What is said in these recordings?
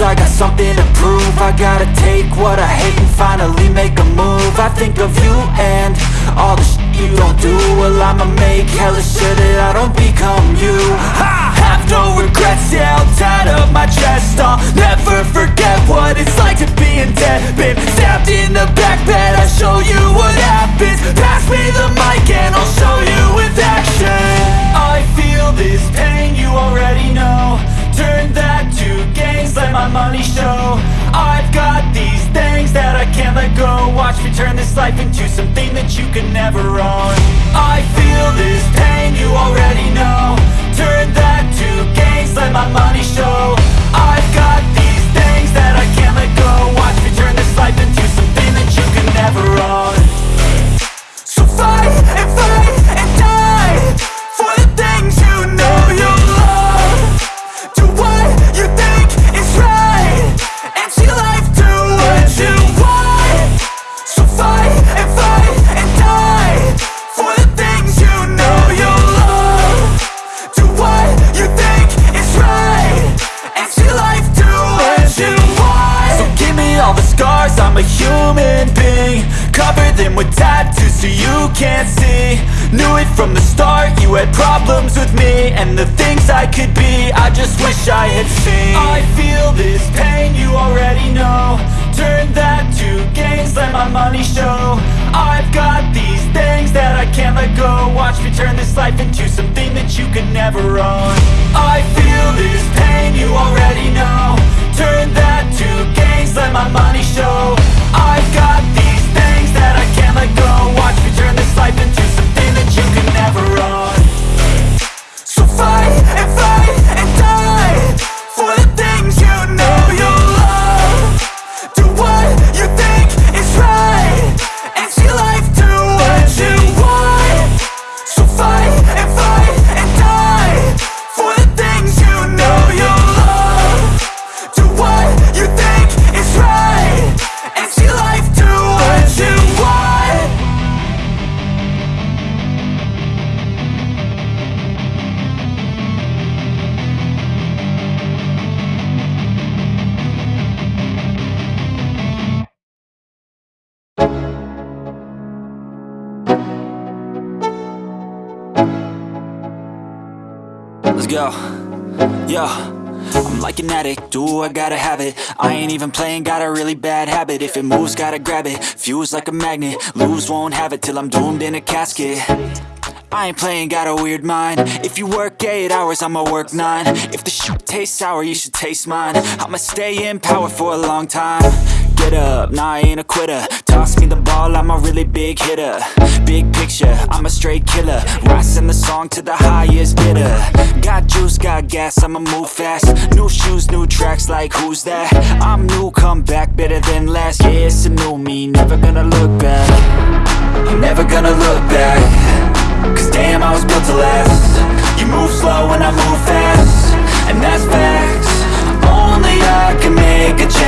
I got something to prove. I gotta take what I hate and finally make a move. I think of you and all the shit you don't do. Well I'ma make hella sure that I don't become you The things I could be, I just wish I had seen. I feel this pain, you already know. Turn that to gains, let my money show. I've got these things that I can't let go. Watch me turn this life into something that you can never own. I feel this pain, you already know. Turn that to gains, let my money show. I've got these things that I can't let go Let's go. Yo. I'm like an addict, do I gotta have it? I ain't even playing, got a really bad habit. If it moves, gotta grab it, fuse like a magnet Lose, won't have it till I'm doomed in a casket. I ain't playing, got a weird mind. If you work 8 hours, I'ma work 9 If the shoot tastes sour, you should taste mine. I'ma stay in power for a long time. Get up, nah I ain't a quitter. Toss me the ball, I'm a really big hitter. Big picture, I'm a straight killer. Rising the song to the highest bidder. Got juice, got gas, I'ma move fast. New shoes, new tracks, like who's that? I'm new, come back, better than last Yeah, it's a new me, never gonna look back. I'm never gonna look back. Cause damn, I was built to last. You move slow and I move fast. And that's facts. Only I can make a change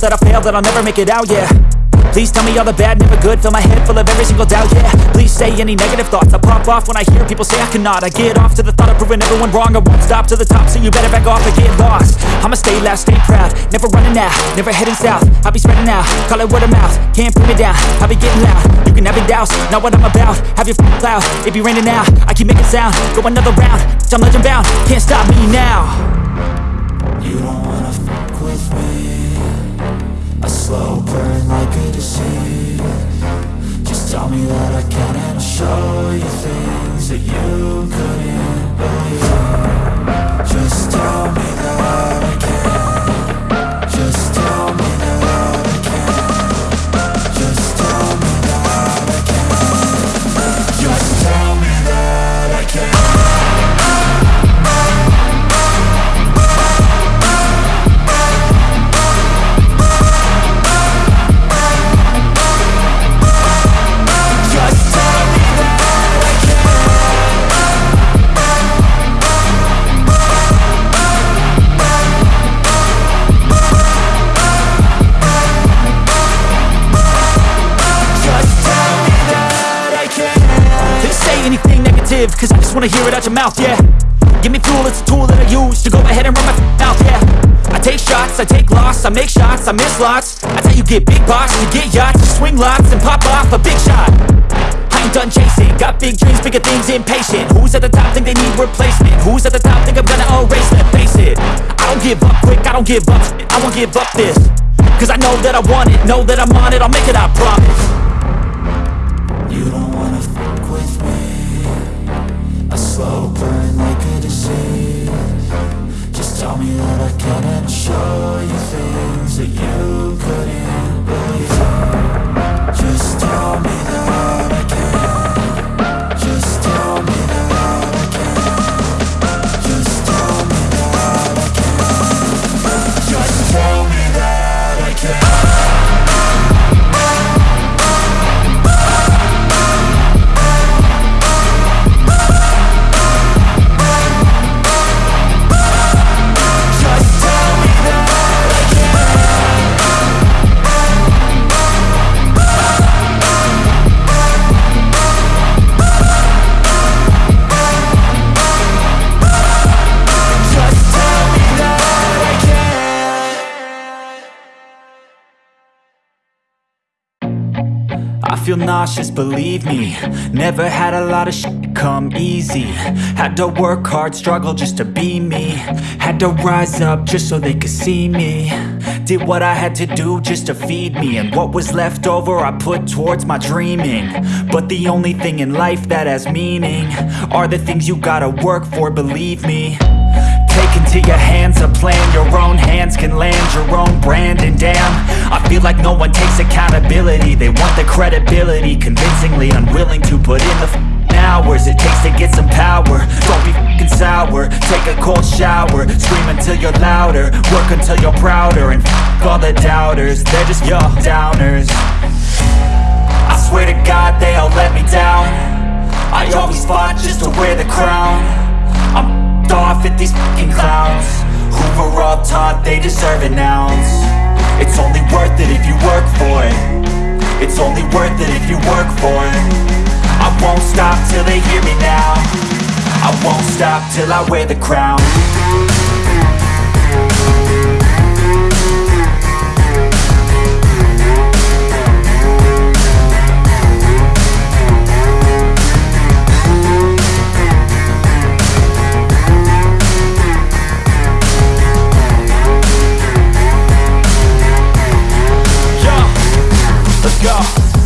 that I'll fail, that I'll never make it out, yeah. Please tell me all the bad, never good. Fill my head full of every single doubt, yeah. Please say any negative thoughts. I pop off when I hear people say I cannot. I get off to the thought of proving everyone wrong. I won't stop to the top, so you better back off and get lost. I'ma stay loud, stay proud. Never running out, never heading south. I'll be spreading out, call it word of mouth. Can't put me down, I'll be getting loud. You can have your doubts, not what I'm about. Have your f***ing cloud, it be raining now I keep making sound, go another round I'm legend bound, can't stop me now. You don't wanna fuck with me slow burn like a disease. Just tell me that I can and I'll show you things that you couldn't anything negative, cause I just wanna hear it out your mouth, yeah. Give me fuel, it's a tool that I use to go ahead and run my mouth, yeah. I take shots, I take loss, I make shots, I miss lots. That's how you get big box, you get yachts, you swing lots and pop off a big shot. I ain't done chasing, got big dreams, bigger things, impatient. Who's at the top think they need replacement? Who's at the top think I'm gonna erase them? Face it, I don't give up quick, I don't give up I won't give up this Cause I know that I want it, know that I'm on it, I'll make it, I promise show you things that you feel nauseous, believe me. Never had a lot of shit come easy. Had to work hard, struggle just to be me. Had to rise up just so they could see me. Did what I had to do just to feed me. And what was left over I put towards my dreaming. But the only thing in life that has meaning Are the things you gotta work for, believe me into your hands a plan. Your own hands can land your own brand. And damn, I feel like no one takes accountability. They want the credibility Convincingly unwilling to put in the hours It takes to get some power. Don't be f***ing sour. Take a cold shower. Scream until you're louder. Work until you're prouder. And f*** all the doubters They're just your downers. I swear to God they all let me down. I always fought just to wear the crown I'm off at these fucking clowns Who were all taught they deserve an ounce. It's only worth it if you work for it. It's only worth it if you work for it. I won't stop till they hear me now. I won't stop till I wear the crown let's go.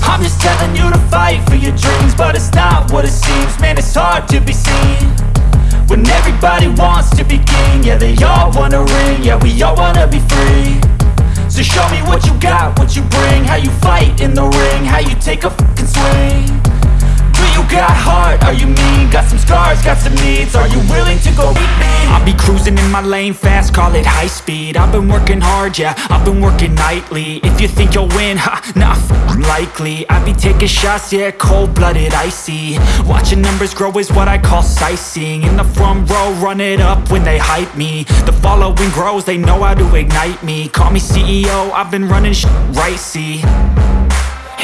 I'm just telling you to fight for your dreams But it's not what it seems. Man, it's hard to be seen When everybody wants to be king. Yeah, they all wanna ring. Yeah, we all wanna be free. So show me what you got, what you bring. How you fight in the ring How you take a fucking swing got heart? Are you mean? Got some scars, got some needs. Are you willing to go with me? I'll be cruising in my lane fast, call it high speed. I've been working hard, yeah, I've been working nightly. If you think you'll win, ha, nah, likely. I be taking shots, yeah, cold-blooded, icy. Watching numbers grow is what I call sightseeing. In the front row, run it up when they hype me. The following grows, they know how to ignite me. Call me CEO, I've been running sh right, see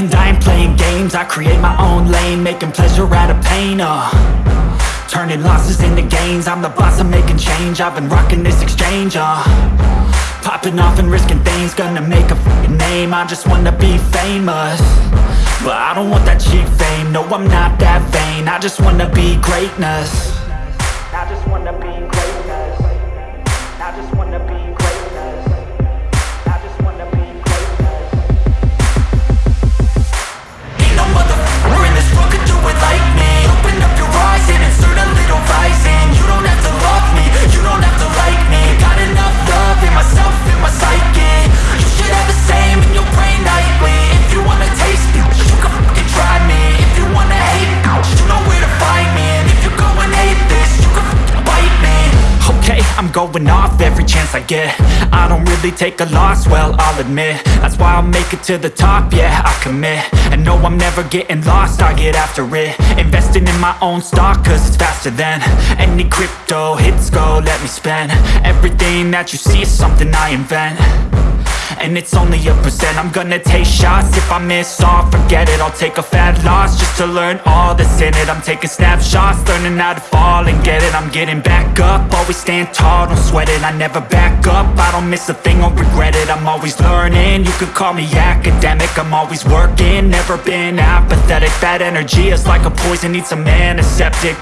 and I ain't playing games, I create my own lane Making pleasure out of pain, uh. Turning losses into gains. I'm the boss, I'm making change. I've been rocking this exchange, uh. Popping off and risking things Gonna make a name. I just wanna be famous. But I don't want that cheap fame. No, I'm not that vain. I just wanna be greatness I'm going off every chance I get. I don't really take a loss, well, I'll admit. That's why I'll make it to the top, yeah, I commit. And no, I'm never getting lost, I get after it. Investing in my own stock, cause it's faster than Any crypto hits go, let me spend. Everything that you see is something I invent and it's only a percent. I'm gonna take shots. If I miss all, forget it. I'll take a fat loss Just to learn all that's in it. I'm taking snapshots Learning how to fall and get it. I'm getting back up. Always stand tall, don't sweat it. I never back up. I don't miss a thing or regret it. I'm always learning. You could call me academic. I'm always working. Never been apathetic. That energy is like a poison. Needs a antiseptic